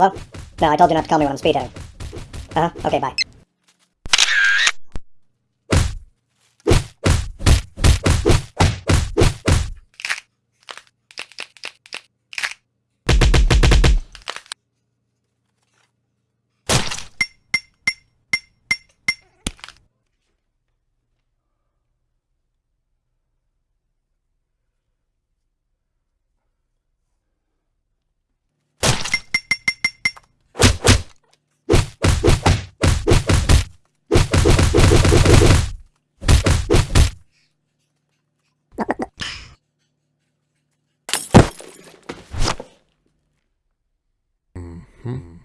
Hello? No, I told you not to call me when I'm speeding. Uh-huh. Okay, bye. Hmm.